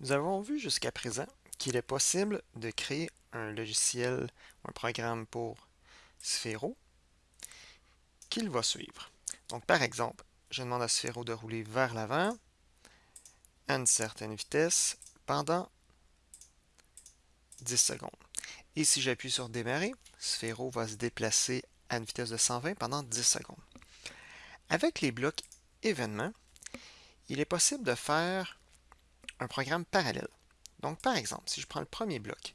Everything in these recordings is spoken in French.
Nous avons vu jusqu'à présent qu'il est possible de créer un logiciel ou un programme pour Sphero qu'il va suivre. Donc, par exemple, je demande à Sphero de rouler vers l'avant à une certaine vitesse pendant 10 secondes. Et si j'appuie sur démarrer, Sphero va se déplacer à une vitesse de 120 pendant 10 secondes. Avec les blocs événements, il est possible de faire un programme parallèle. Donc, par exemple, si je prends le premier bloc,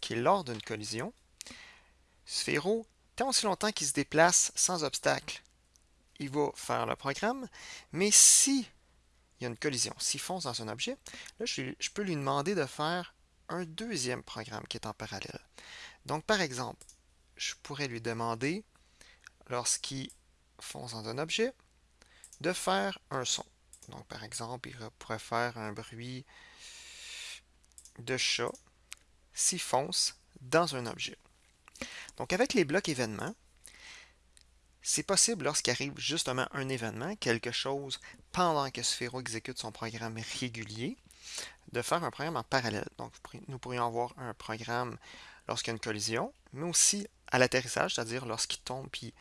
qui est lors d'une collision, Sphero, tant aussi longtemps qu'il se déplace sans obstacle, il va faire le programme, mais si il y a une collision, s'il fonce dans un objet, là, je, je peux lui demander de faire un deuxième programme qui est en parallèle. Donc, par exemple, je pourrais lui demander, lorsqu'il fonce dans un objet, de faire un son. Donc, par exemple, il pourrait faire un bruit de chat s'il fonce dans un objet. Donc, avec les blocs événements, c'est possible lorsqu'il arrive justement un événement, quelque chose pendant que Sphero exécute son programme régulier, de faire un programme en parallèle. Donc, nous pourrions avoir un programme lorsqu'il y a une collision, mais aussi à l'atterrissage, c'est-à-dire lorsqu'il tombe puis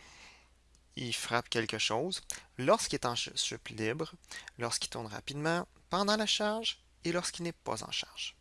il frappe quelque chose, lorsqu'il est en chute libre, lorsqu'il tourne rapidement, pendant la charge et lorsqu'il n'est pas en charge.